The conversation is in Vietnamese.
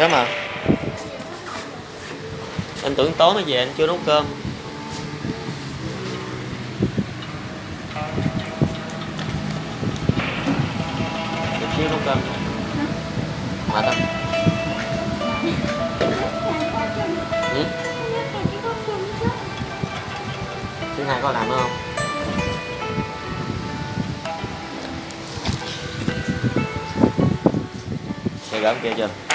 thế mà anh tưởng tối mới về, anh chưa nấu cơm. Chút xíu nấu cơm. Mệt không? Ừ? thứ hai có làm nữa không? Sẽ gỡ kia chưa?